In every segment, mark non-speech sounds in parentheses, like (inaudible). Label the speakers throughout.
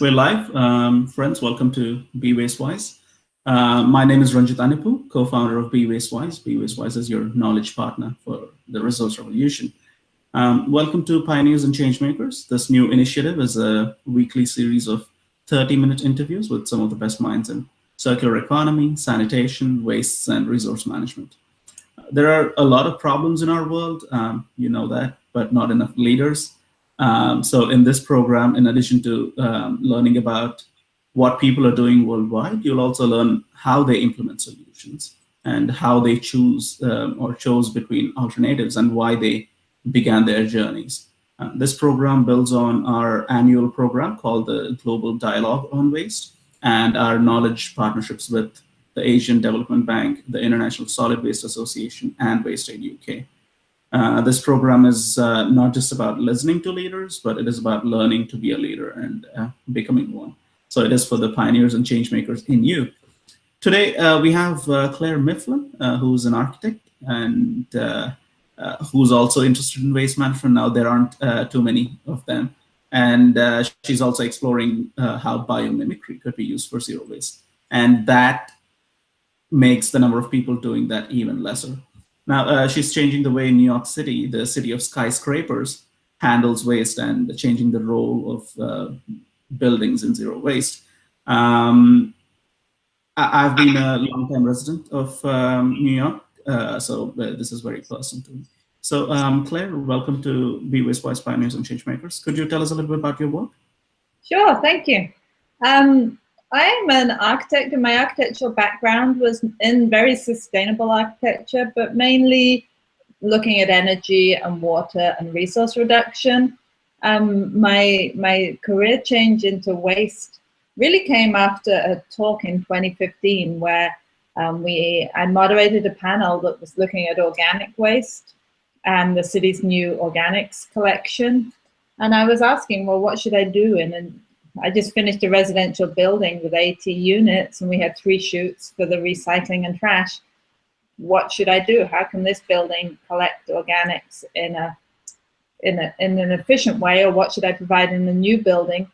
Speaker 1: We're live. Um, friends, welcome to Be Wastewise. Uh, my name is Ranjith Annepu, co-founder of Be Wastewise. Be Wastewise is your knowledge partner for the resource revolution. Um, welcome to Pioneers and Changemakers. This new initiative is a weekly series of 30-minute interviews with some of the best minds in circular economy, sanitation, wastes, and resource management. There are a lot of problems in our world, um, you know that, but not enough leaders. Um, so in this program, in addition to um, learning about what people are doing worldwide, you'll also learn how they implement solutions and how they choose um, or chose between alternatives and why they began their journeys. Uh, this program builds on our annual program called the Global Dialogue on Waste and our knowledge partnerships with the Asian Development Bank, the International Solid Waste Association, and WasteAid UK. Uh, this program is uh, not just about listening to leaders, but it is about learning to be a leader and uh, becoming one. So it is for the pioneers and change makers in you. Today, uh, we have uh, Clare Miflin, who's an architect and who's also interested in waste management. Now, there aren't too many of them. And she's also exploring how biomimicry could be used for zero waste. And that makes the number of people doing that even lesser. Now, uh, she's changing the way New York City, the city of skyscrapers, handles waste and changing the role of uh, buildings in zero waste. Um, I have been a long-time resident of um, New York, uh, so uh, this is very personal to me. So um, Clare, welcome to Be Waste Wise Pioneers and Changemakers. Could you tell us a little bit about your work?
Speaker 2: Sure, thank you. Um, I am an architect and my architectural background was in very sustainable architecture, but mainly looking at energy and water and resource reduction. Um, my, my career change into waste really came after a talk in 2015 where um, we, I moderated a panel that was looking at organic waste and the city's new organics collection. And I was asking, well, what should I do in I just finished a residential building with 80 units and we had three chutes for the recycling and trash. What should I do? How can this building collect organics in a in, a, in an efficient way or what should I provide in the new building?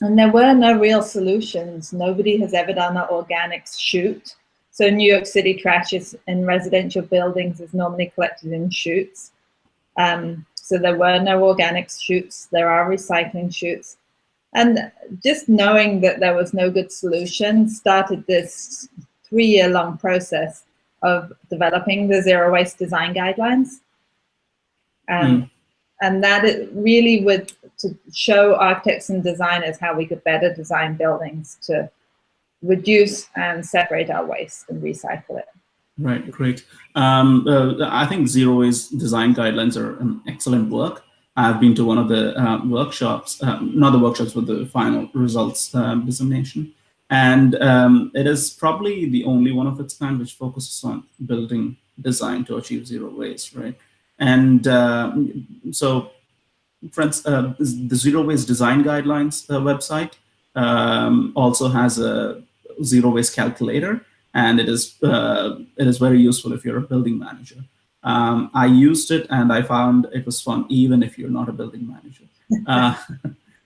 Speaker 2: And there were no real solutions. Nobody has ever done an organics chute. So New York City trash is in residential buildings is normally collected in chutes. Um, so there were no organics chutes. There are recycling chutes. And just knowing that there was no good solution started this three-year long process of developing the zero waste design guidelines. Um, mm. And that it really would to show architects and designers how we could better design buildings to reduce and separate our waste and recycle it.
Speaker 1: Right, great. Um, uh, I think zero waste design guidelines are an excellent work. I've been to one of the uh, workshops, um, not the workshops, but the final results um, dissemination. And um, it is probably the only one of its kind which focuses on building design to achieve zero waste, right? And uh, so, friends, uh, the Zero Waste Design Guidelines uh, website um, also has a zero waste calculator, and it is uh, it is very useful if you're a building manager. Um, I used it and I found it was fun, even if you're not a building manager. (laughs) Uh,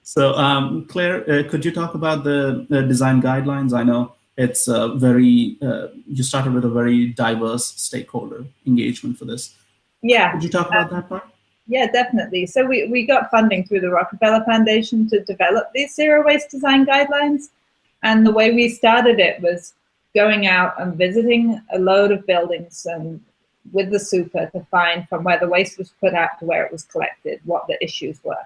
Speaker 1: so um, Clare, uh, could you talk about the, the, design guidelines? I know it's uh, very, uh, you started with a very diverse stakeholder engagement for this.
Speaker 2: Yeah.
Speaker 1: Could you talk about that part?
Speaker 2: Yeah, definitely. So we, we got funding through the Rockefeller Foundation to develop these zero waste design guidelines. And the way we started it was going out and visiting a load of buildings and with the super to find from where the waste was put out to where it was collected, what the issues were.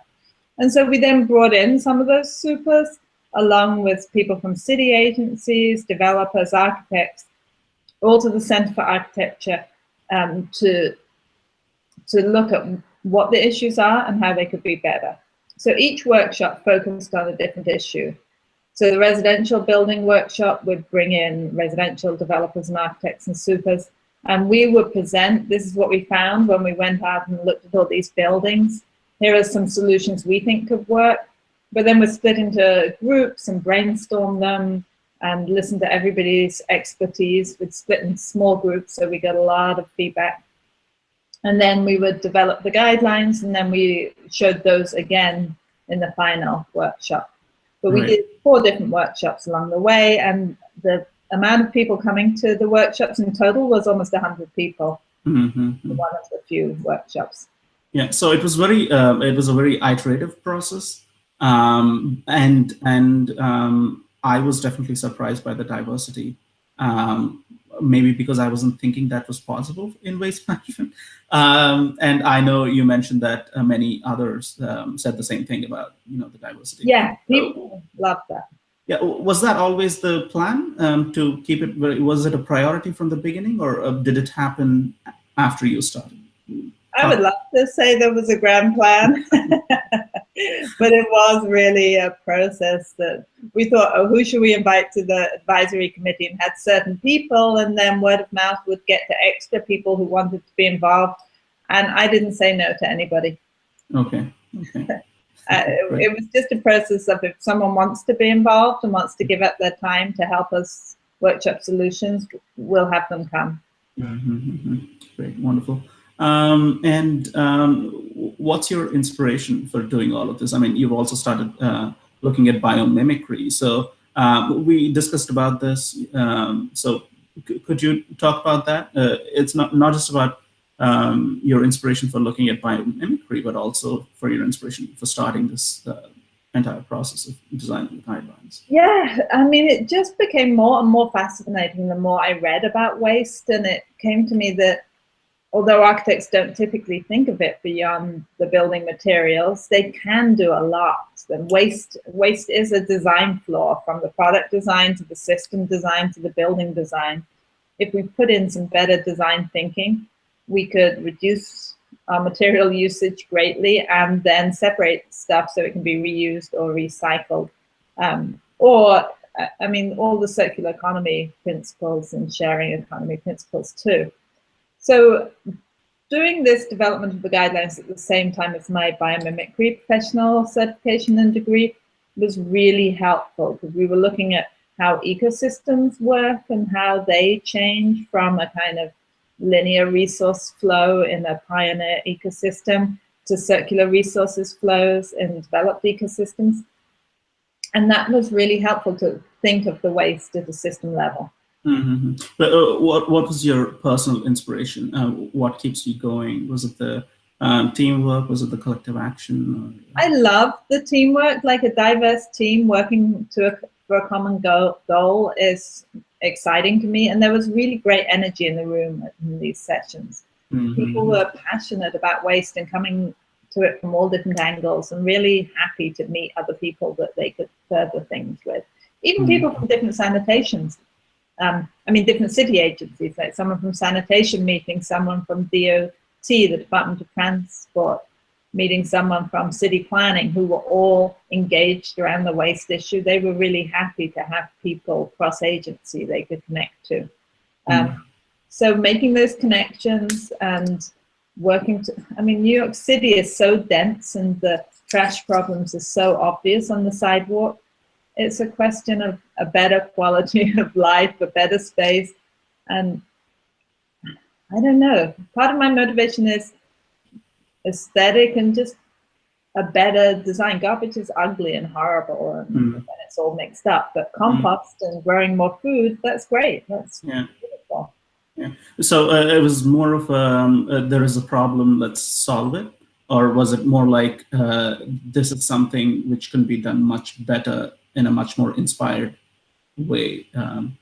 Speaker 2: And so we then brought in some of those supers along with people from city agencies, developers, architects, all to the Center for Architecture um, to, to look at what the issues are and how they could be better. So each workshop focused on a different issue. So the residential building workshop would bring in residential developers and architects and supers and we would present, this is what we found when we went out and looked at all these buildings. Here are some solutions we think could work. But then we split into groups and brainstorm them and listen to everybody's expertise. We'd split in small groups, so we got a lot of feedback. And then we would develop the guidelines, and then we showed those again in the final workshop. But we did four different workshops along the way, and the amount of people coming to the workshops in total was almost 100 people. Mm -hmm. One of the few workshops.
Speaker 1: Yeah, so it was very, uh, it was a very iterative process, um, and and um, I was definitely surprised by the diversity. Um, maybe because I wasn't thinking that was possible in waste (laughs) management. Um, and I know you mentioned that uh, many others um, said the same thing about you know the diversity.
Speaker 2: Yeah, people so, love that.
Speaker 1: Yeah, was that always the plan um, to keep it? Was it a priority from the beginning, or uh, did it happen after you started?
Speaker 2: I would love to say there was a grand plan, (laughs) but it was really a process that we thought, oh, who should we invite to the advisory committee and had certain people and then word of mouth would get to extra people who wanted to be involved. And I didn't say no to anybody.
Speaker 1: Okay. okay. (laughs)
Speaker 2: Uh, it, was just a process of if someone wants to be involved and wants to give up their time to help us workshop solutions, we'll have them come.
Speaker 1: Mm -hmm, Great, wonderful. Um, and um, what's your inspiration for doing all of this? I mean, you've also started uh, looking at biomimicry. So um, we discussed about this. Um, so could you talk about that? Uh, it's not, not just about um, your inspiration for looking at biomimicry, but also for your inspiration for starting this uh, entire process of designing the guidelines.
Speaker 2: Yeah, I mean, it just became more and more fascinating the more I read about waste. And it came to me that although architects don't typically think of it beyond the building materials, they can do a lot. And waste, waste is a design flaw from the product design to the system design to the building design. If we put in some better design thinking, we could reduce our material usage greatly and then separate stuff so it can be reused or recycled. Um, or, I mean, all the circular economy principles and sharing economy principles too. So doing this development of the guidelines at the same time as my biomimicry professional certification and degree was really helpful because we were looking at how ecosystems work and how they change from a kind of linear resource flow in a pioneer ecosystem to circular resources flows in developed ecosystems. And that was really helpful to think of the waste at a system level.
Speaker 1: Mm -hmm. But uh, what what was your personal inspiration? Uh, what keeps you going? Was it the um, teamwork? Was it the collective action?
Speaker 2: I love the teamwork. Like a diverse team working to a, for a common goal, goal is exciting to me. And there was really great energy in the room in these sessions. Mm -hmm. People were passionate about waste and coming to it from all different angles and really happy to meet other people that they could further things with. Even mm -hmm. people from different sanitations um, I mean, different city agencies, like someone from sanitation meeting someone from DOT, the Department of Transport, meeting someone from city planning who were all engaged around the waste issue. They were really happy to have people cross-agency they could connect to. Um, mm. So making those connections and working to, I mean, New York City is so dense and the trash problems are so obvious on the sidewalk it's a question of a better quality (laughs) of life, a better space. And I don't know, part of my motivation is aesthetic and just a better design. Garbage is ugly and horrible and, mm. and it's all mixed up, but compost mm. and growing more food, that's great. That's
Speaker 1: yeah. beautiful. Yeah. So uh, it was more of um, uh, there is a problem, let's solve it. Or was it more like uh, this is something which can be done much better in a much more inspired way? Um,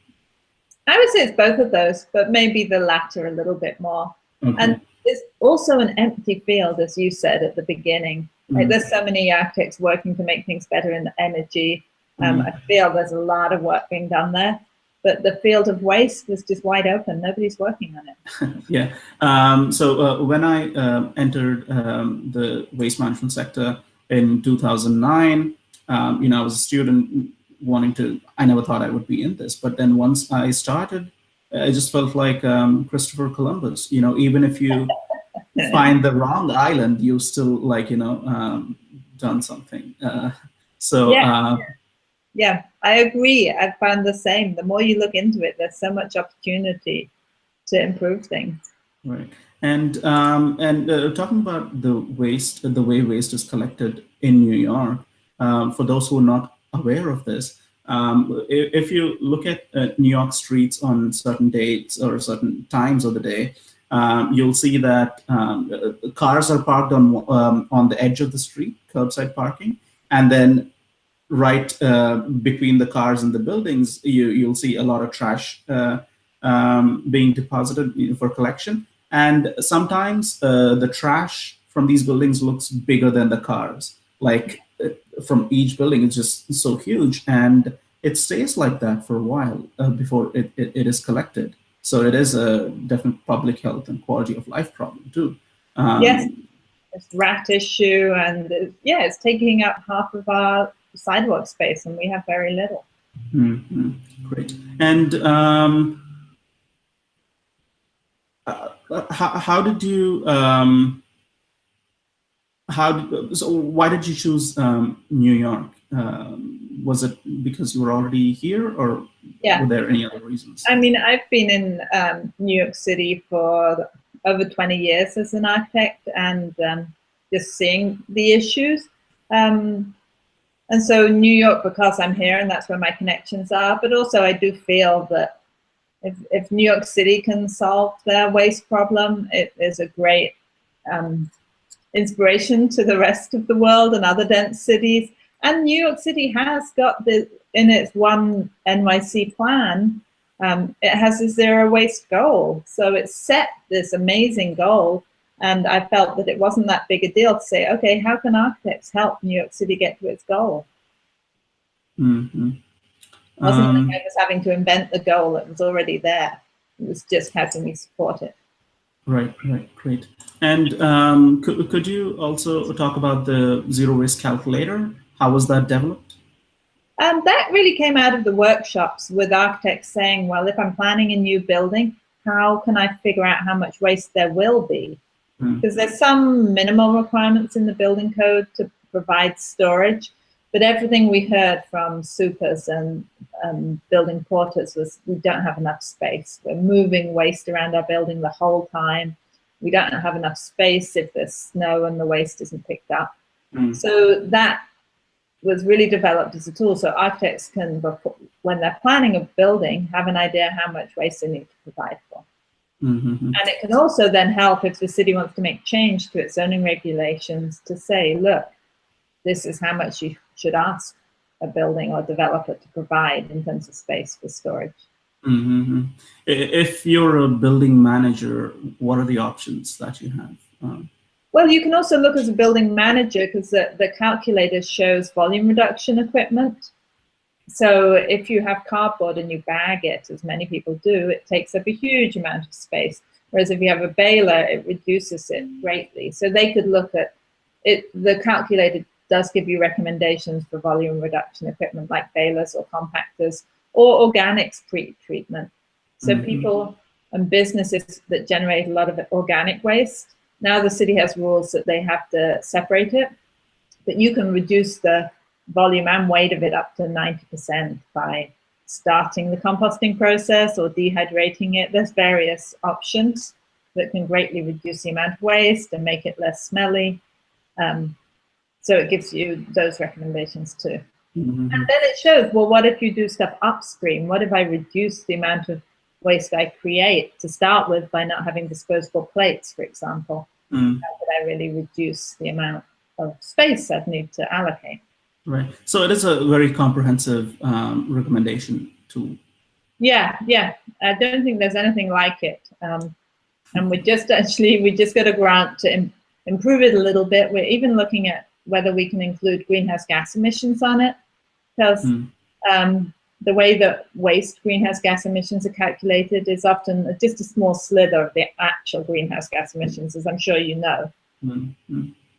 Speaker 2: I would say it's both of those, but maybe the latter a little bit more. Okay. And it's also an empty field, as you said at the beginning. Like mm. there's so many architects working to make things better in energy. Um, mm. I feel there's a lot of work being done there, but the field of waste was just wide open. Nobody's working on
Speaker 1: it. (laughs) yeah. Um, so uh, when I uh, entered um, the waste management sector in 2009, um, you know, I was a student wanting to, I never thought I would be in this, but then once I started, I just felt like um, Christopher Columbus, you know, even if you (laughs) find the wrong island, you still like, you know, um, done something. Uh, so,
Speaker 2: yeah. Uh, yeah, I agree. I found the same. The more you look into it, there's so much opportunity to improve things.
Speaker 1: Right. And um, and uh, talking about the waste, the way waste is collected in New York, um, for those who are not aware of this. Um, if, if, you look at uh, New York streets on certain dates or certain times of the day, um, you'll see that um, uh, cars are parked on um, on the edge of the street, curbside parking, and then right uh, between the cars and the buildings, you you'll see a lot of trash uh, um, being deposited for collection. And sometimes uh, the trash from these buildings looks bigger than the cars. Like from each building, it's just so huge, and it stays like that for a while uh, before it, it, it is collected. So it is a definite public health and quality of life problem too.
Speaker 2: Um, yes, it's rat issue, and uh, yeah, it's taking up half of our sidewalk space, and we have very little.
Speaker 1: Mm -hmm. Great. And um, uh, how, how did you um, how did, so why did you choose um, New York? Um, was it because you were already here or yeah. were there any other reasons?
Speaker 2: I mean, I've been in um, New York City for over 20 years as an architect and um, just seeing the issues. Um, and so New York, because I'm here and that's where my connections are, but also I do feel that if, if New York City can solve their waste problem, it is a great um, inspiration to the rest of the world and other dense cities. And New York City has got the, in its one NYC plan, um, it has a zero waste goal. So it set this amazing goal. And I felt that it wasn't that big a deal to say, okay, how can architects help New York City get to its goal?
Speaker 1: Mm -hmm.
Speaker 2: It wasn't um, like I was having to invent the goal, it was already there. It was just how can we support it.
Speaker 1: Right, right, great. And um, could, could you also talk about the zero waste calculator? How was that developed?
Speaker 2: Um, that really came out of the workshops with architects saying, well, if I'm planning a new building, how can I figure out how much waste there will be? Hmm. Because mm. there's some minimal requirements in the building code to provide storage, but everything we heard from supers and um, building porters was we don't have enough space. We're moving waste around our building the whole time. We don't have enough space if there's snow and the waste isn't picked up. Mm. So that was really developed as a tool so architects can, when they're planning a building, have an idea how much waste they need to provide for.
Speaker 1: Mm -hmm.
Speaker 2: And it can also then help if the city wants to make change to its zoning regulations to say, look, this is how much you should ask a building or developer to provide in terms of space for storage.
Speaker 1: Mm -hmm. If you're a building manager, what are the options that you have? Um,
Speaker 2: well, you can also look as a building manager because the, the calculator shows volume reduction equipment. So if you have cardboard and you bag it, as many people do, it takes up a huge amount of space. Whereas if you have a baler, it reduces it greatly. So they could look at it, the calculator does give you recommendations for volume reduction equipment like balers or compactors or organics pre-treatment. So mm -hmm. people and businesses that generate a lot of organic waste, now the city has rules that they have to separate it, but you can reduce the volume and weight of it up to 90% by starting the composting process or dehydrating it. There's various options that can greatly reduce the amount of waste and make it less smelly. Um, so it gives you those recommendations too.
Speaker 1: Mm -hmm.
Speaker 2: And then it shows, well, what if you do stuff upstream? What if I reduce the amount of waste I create to start with by not having disposable plates, for example?
Speaker 1: Mm.
Speaker 2: How could I really reduce the amount of space I'd need to allocate?
Speaker 1: Right. So it is a very comprehensive um, recommendation tool.
Speaker 2: Yeah, yeah. I don't think there's anything like it. Um, and we just (laughs) actually, we just got a grant to Im improve it a little bit. We're even looking at whether we can include greenhouse gas emissions on it, because mm. um, the way that waste greenhouse gas emissions are calculated is often just a small slither of the actual greenhouse gas emissions, as I'm sure you know.
Speaker 1: Mm.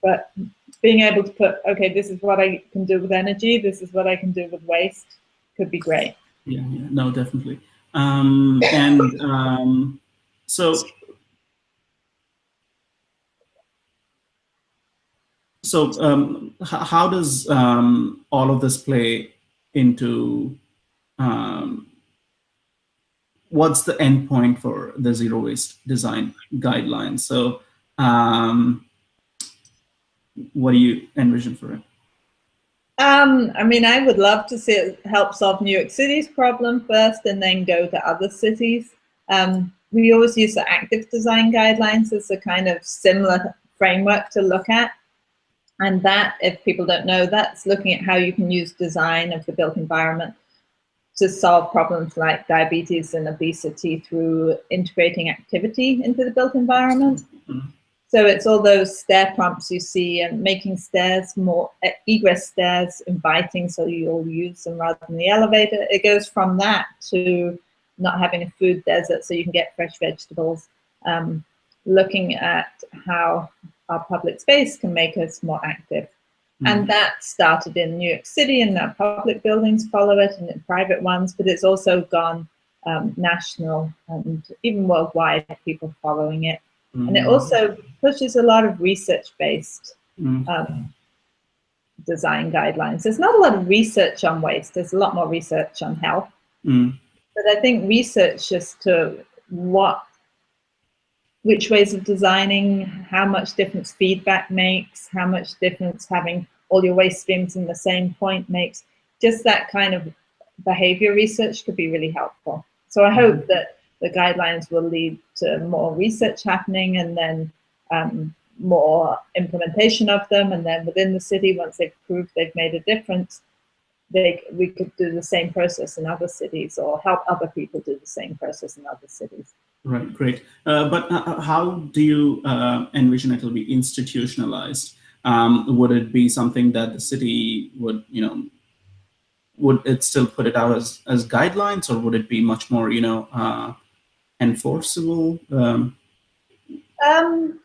Speaker 2: But being able to put, okay, this is what I can do with energy, this is what I can do with waste, could be great.
Speaker 1: Yeah, yeah no, definitely. Um, and um, so so um, how does um, all of this play into um, what's the endpoint for the zero waste design guidelines? So um, what do you envision for it?
Speaker 2: Um, I mean, I would love to see it help solve New York City's problem first and then go to other cities. Um, we always use the active design guidelines as a kind of similar framework to look at. And that, if people don't know, that's looking at how you can use design of the built environment to solve problems like diabetes and obesity through integrating activity into the built environment. Mm -hmm. So it's all those stair prompts you see and making stairs more, egress stairs inviting so you'll use them rather than the elevator. It goes from that to not having a food desert so you can get fresh vegetables. Um, looking at how our public space can make us more active. Mm. And that started in New York City and now public buildings follow it and in private ones, but it's also gone um, national and even worldwide, people following it. Mm. And it mm. also pushes a lot of research-based mm. um, design guidelines. There's not a lot of research on waste. There's a lot more research on health. Mm. But I think research as to what, which ways of designing, how much difference feedback makes, how much difference having all your waste streams in the same point makes, just that kind of behavior research could be really helpful. So I hope mm. that the guidelines will lead to more research happening and then um, more implementation of them. And then within the city, once they've proved they've made a difference, they, we could do the same process in other cities or help other people do the same process in other cities.
Speaker 1: Right, great. Uh, but uh, uh how do you uh, envision it will be institutionalized? Um, would it be something that the city would, you know, would it still put it out as, as guidelines or would it be much more, you know, uh, enforceable? Um,
Speaker 2: um,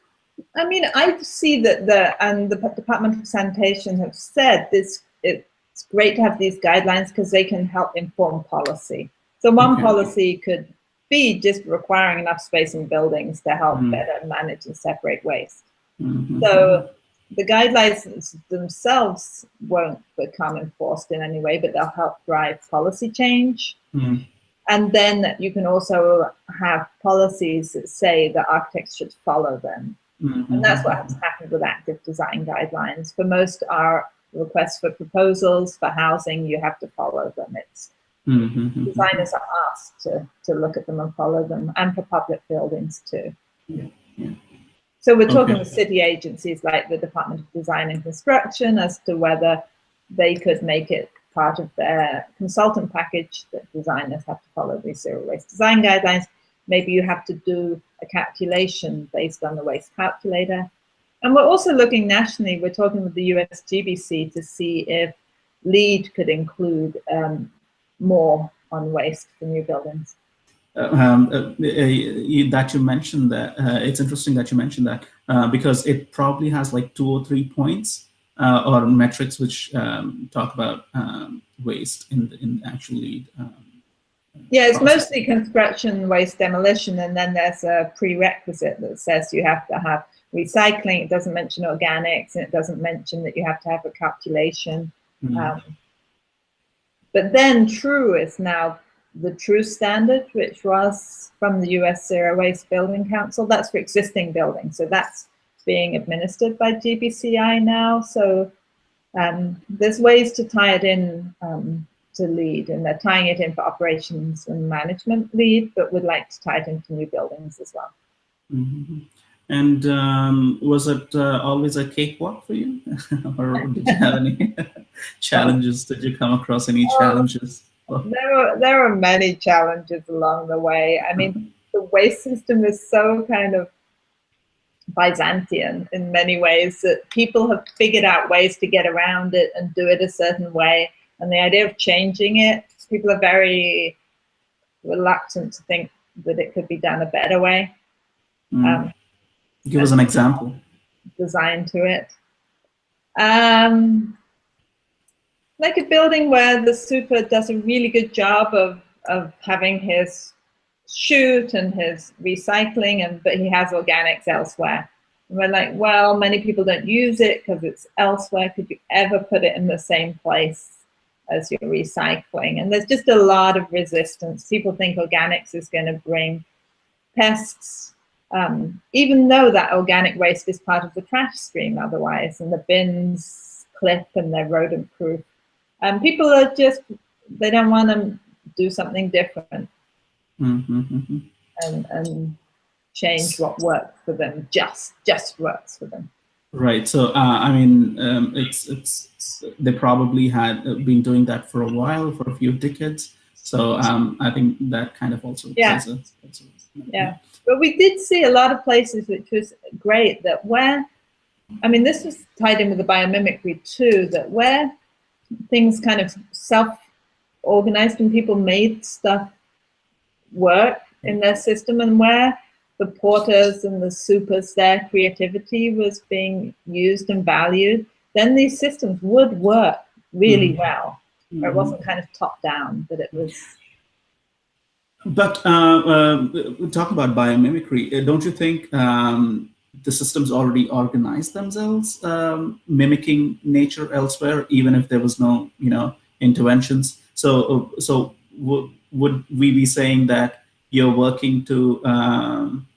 Speaker 2: I mean, I see that the and the Department of Sanitation have said this. It's great to have these guidelines because they can help inform policy. So one okay. policy could be just requiring enough space in buildings to help mm. better manage and separate waste. Mm -hmm. So the guidelines themselves won't become enforced in any way, but they'll help drive policy change. Mm. And then you can also have policies that say that architects should follow them. Mm -hmm. And that's what has happened with active design guidelines. For most our requests for proposals for housing, you have to follow them. It's mm -hmm. designers are asked to, to look at them and follow them, and for public buildings too. Yeah. Yeah. So we're talking okay. with city agencies like the Department of Design and Construction as to whether they could make it part of their consultant package that designers have to follow these zero waste design guidelines. Maybe you have to do a calculation based on the waste calculator. And we're also looking nationally, we're talking with the US GBC to see if LEED could include um, more on waste for new buildings.
Speaker 1: Uh, um, uh, uh, that you mentioned that, uh, it's interesting that you mentioned that uh, because it probably has like two or three points uh, or metrics which um, talk about um, waste in in actually. Um,
Speaker 2: yeah, it's process. mostly construction waste demolition, and then there's a prerequisite that says you have to have recycling. It doesn't mention organics, and it doesn't mention that you have to have a calculation. Mm -hmm. But then TRUE is now the TRUE standard, which was from the US Zero Waste Building Council. That's for existing buildings. So that's being administered by GBCI now. So um, there's ways to tie it in um, to LEED, and they're tying it in for operations and management LEED, but would like to tie it into new buildings as well.
Speaker 1: Mm -hmm. And um, was it uh, always a cakewalk for you? (laughs) or did you have any (laughs) challenges? Did you come across any oh, challenges?
Speaker 2: There were, there were many challenges along the way. I mean, the waste system is so kind of Byzantine in many ways, that people have figured out ways to get around it and do it a certain way. And the idea of changing it, people are very reluctant to think that it could be done a better way.
Speaker 1: Mm. Um, Give us an example.
Speaker 2: Design to it. Um, like a building where the super does a really good job of, of having his chute and his recycling, and but he has organics elsewhere. And we're like, well, many people don't use it because it's elsewhere. Could you ever put it in the same place as your recycling? And there's just a lot of resistance. People think organics is going to bring pests, um, even though that organic waste is part of the trash stream otherwise, and the bins clip and they're rodent proof. And people are just, they don't want to do something different
Speaker 1: mm -hmm.
Speaker 2: and, and change what works for them, just, just works for them.
Speaker 1: Right. So, uh, I mean, um, it's, it's, they probably had uh, been doing that for a while, for a few decades. So um, I think that kind of also
Speaker 2: yeah. A, yeah. But we did see a lot of places which was great that where, I mean, this was tied in with the biomimicry too, that where things kind of self-organized and people made stuff work in their system and where the porters and the supers, their creativity was being used and valued, then these systems would work really mm. well. Mm. It wasn't kind of top down, but it was.
Speaker 1: But uh, uh, talk about biomimicry. Uh, don't you think um, the systems already organize themselves, um, mimicking nature elsewhere, even if there was no, you know, interventions? So, uh, so would we be saying that you're working to um,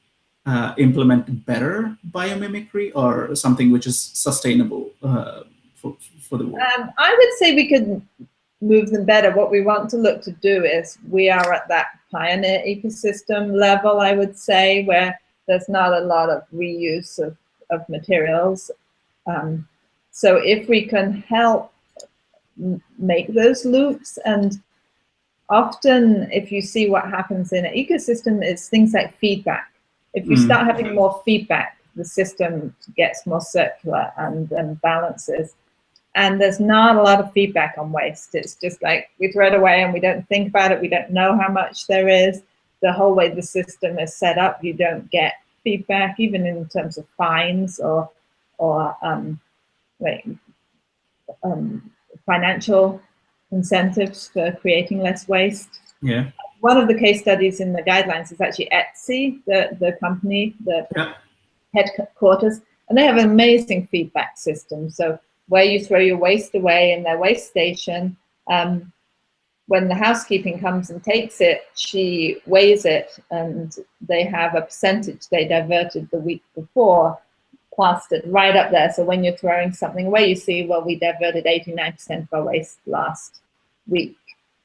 Speaker 1: uh, implement better biomimicry or something which is sustainable uh, for, for the world?
Speaker 2: Um, I would say we could move them better. What we want to look to do is we are at that pioneer ecosystem level, I would say, where there's not a lot of reuse of, of materials. Um, so if we can help make those loops and often if you see what happens in an ecosystem is things like feedback. If you mm. start having more feedback, the system gets more circular and, and balances. And there's not a lot of feedback on waste. It's just like we throw it away and we don't think about it. We don't know how much there is. The whole way the system is set up, you don't get feedback, even in terms of fines or or um, like um, financial incentives for creating less waste.
Speaker 1: Yeah.
Speaker 2: One of the case studies in the guidelines is actually Etsy, the, the company, the yeah. headquarters, and they have an amazing feedback system. So where you throw your waste away in their waste station, um, when the housekeeping comes and takes it, she weighs it and they have a percentage they diverted the week before plastered right up there. So when you're throwing something away, you see, well, we diverted 89% of our waste last week.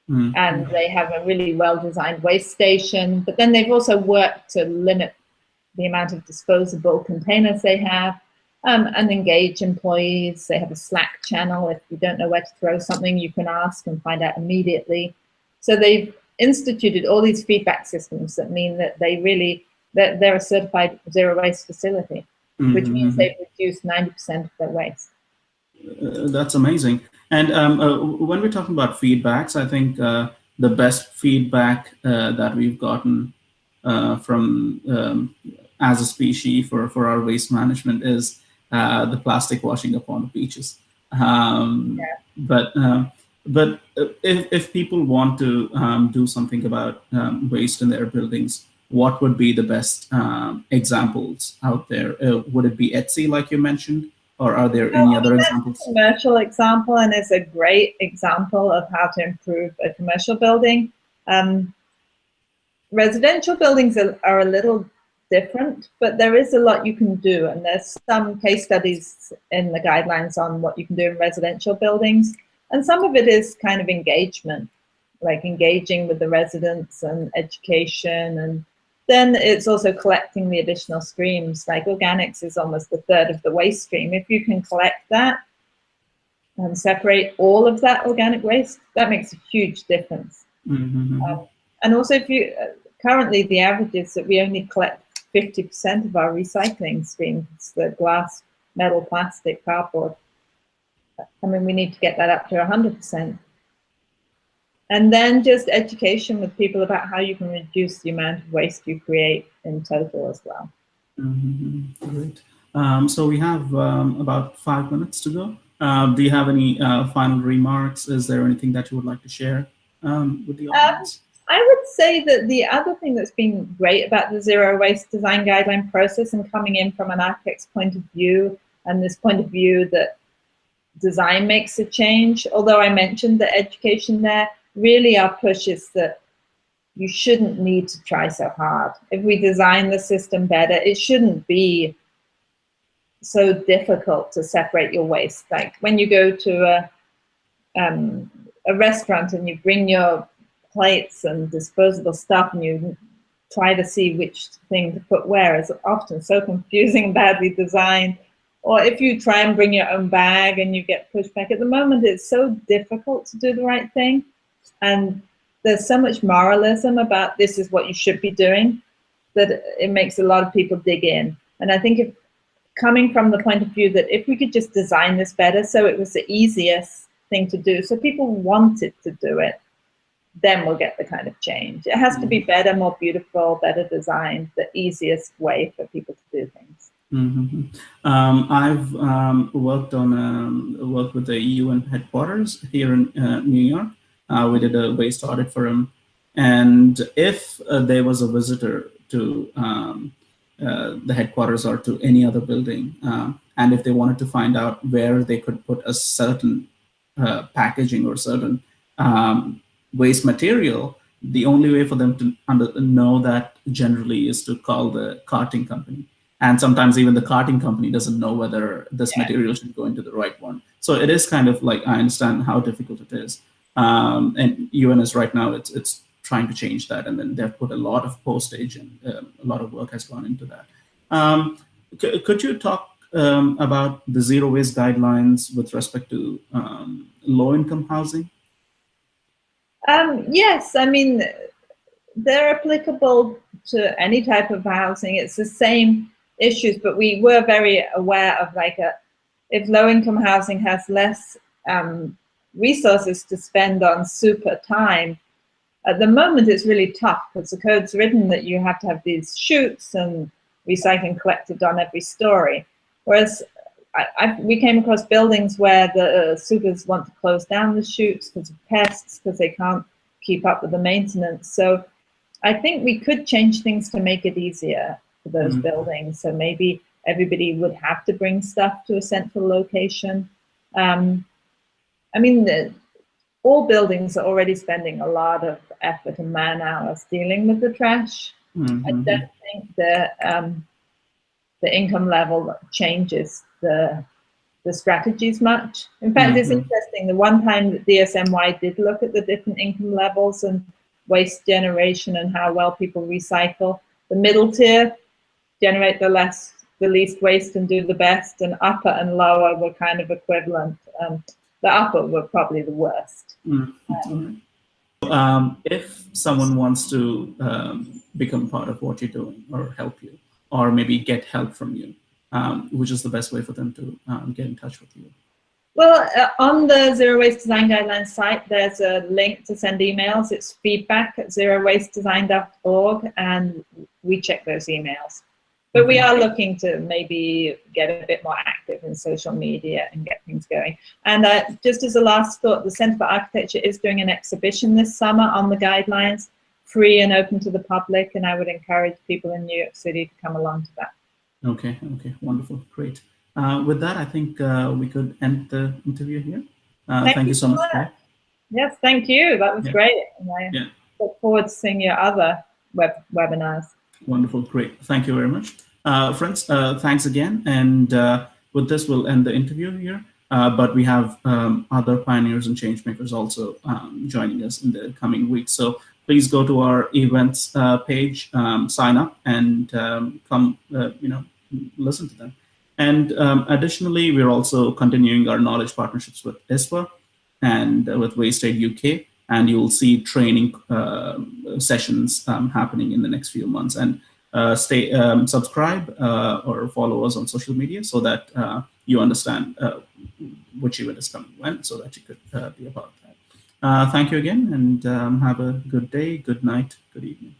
Speaker 2: Mm. And they have a really well-designed waste station, but then they've also worked to limit the amount of disposable containers they have um, and engage employees. They have a Slack channel. If you don't know where to throw something, you can ask and find out immediately. So they've instituted all these feedback systems that mean that they really, that they're a certified zero waste facility mm -hmm. which means they've reduced 90% of their waste.
Speaker 1: Uh, that's amazing. And um, uh, when we're talking about feedbacks, I think uh, the best feedback uh, that we've gotten uh, from um, as a species for, for our waste management is uh, the plastic washing up on the beaches. Um, yeah. But but if, if people want to um, do something about um, waste in their buildings, what would be the best um, examples out there? Uh, would it be Etsy, like you mentioned, or are there any other examples?
Speaker 2: commercial example, and it's a great example of how to improve a commercial building. Um, residential buildings are, are a little different, but there is a lot you can do, and there's some case studies in the guidelines on what you can do in residential buildings, and some of it is kind of engagement, like engaging with the residents and education and then it's also collecting the additional streams. Like organics is almost a third of the waste stream. If you can collect that and separate all of that organic waste, that makes a huge difference.
Speaker 1: Mm -hmm. um,
Speaker 2: and also, if you uh, currently the average is that we only collect 50% of our recycling streams, the glass, metal, plastic, cardboard. I mean, we need to get that up to 100% and then just education with people about how you can reduce the amount of waste you create in total as well.
Speaker 1: Mm -hmm. Great. Um, so we have um, about five minutes to go. Um, do you have any uh, final remarks? Is there anything that you would like to share um, with the audience?
Speaker 2: I would say that the other thing that's been great about the zero waste design guideline process and coming in from an architect's point of view and this point of view that design makes a change, although I mentioned the education there, really our push is that you shouldn't need to try so hard. If we design the system better, it shouldn't be so difficult to separate your waste. Like when you go to a, um, a restaurant and you bring your plates and disposable stuff and you try to see which thing to put where is often so confusing, (laughs) badly designed. Or if you try and bring your own bag and you get pushed back, at the moment it's so difficult to do the right thing. And there's so much moralism about this is what you should be doing that it makes a lot of people dig in. And I think if coming from the point of view that if we could just design this better so it was the easiest thing to do, so people wanted to do it, then we'll get the kind of change. It has to be mm-hmm. better, more beautiful, better designed, the easiest way for people to do things.
Speaker 1: Mm -hmm. um, I've um, worked on um, worked with the UN headquarters here in uh, New York. Uh, we did a waste audit for them, and if uh, there was a visitor to um, uh, the headquarters or to any other building, um, and if they wanted to find out where they could put a certain uh, packaging or certain um, waste material, the only way for them to under, know that generally is to call the carting company. And sometimes even the carting company doesn't know whether this yeah. material should go into the right one. So it is kind of like, I understand how difficult it is. Um, and UNS right now, it's, it's trying to change that. And then they've put a lot of postage and um, a lot of work has gone into that. Um, could you talk um, about the zero waste guidelines with respect to um, low income housing?
Speaker 2: Um, yes, I mean, they're applicable to any type of housing. It's the same issues, but we were very aware of like a, if low income housing has less um, resources to spend on super time, at the moment it's really tough because the code's written that you have to have these chutes and recycling collected on every story. Whereas I, I, we came across buildings where the uh, supers want to close down the chutes because of pests, because they can't keep up with the maintenance. So I think we could change things to make it easier for those mm -hmm. buildings. So maybe everybody would have to bring stuff to a central location. Um, I mean, the, all buildings are already spending a lot of effort and man hours dealing with the trash. Mm -hmm. I don't think that um, the income level changes the the strategies much. In fact, mm -hmm. it's mm-hmm. interesting. The one time that DSNY did look at the different income levels and waste generation and how well people recycle, the middle tier generate the less, the least waste and do the best, and upper and lower were kind of equivalent. Um, the upper were probably the worst. Mm -hmm. um,
Speaker 1: um, if someone wants to um, become part of what you're doing or help you, or maybe get help from you, um, which is the best way for them to um, get in touch with you?
Speaker 2: Well, uh, on the Zero Waste Design Guidelines site, there's a link to send emails. It's feedback at zerowastedesign.org, and we check those emails. But we are looking to maybe get a bit more active in social media and get things going. And uh, just as a last thought, the Center for Architecture is doing an exhibition this summer on the guidelines, free and open to the public, and I would encourage people in New York City to come along to that.
Speaker 1: Okay, okay, wonderful, great. Uh, with that, I think uh, we could end the interview here. Uh, thank, thank, you so much. much.
Speaker 2: Yes, thank you. That was yeah. great. And I yeah. look forward to seeing your other web webinars.
Speaker 1: Wonderful, great. Thank you very much. Uh, friends, uh, thanks again. And uh, with this, we'll end the interview here. but we have um, other pioneers and change makers also um, joining us in the coming weeks. So please go to our events page, um, sign up, and um, come, you know, listen to them. And um, additionally, we're also continuing our knowledge partnerships with ISWA and uh, with WasteAid UK, and you'll see training uh, sessions um, happening in the next few months. And uh, stay um, subscribe uh, or follow us on social media so that uh, you understand uh, which event is coming when, so that you could be a part of that. Thank you again, and um, have a good day, good night, good evening.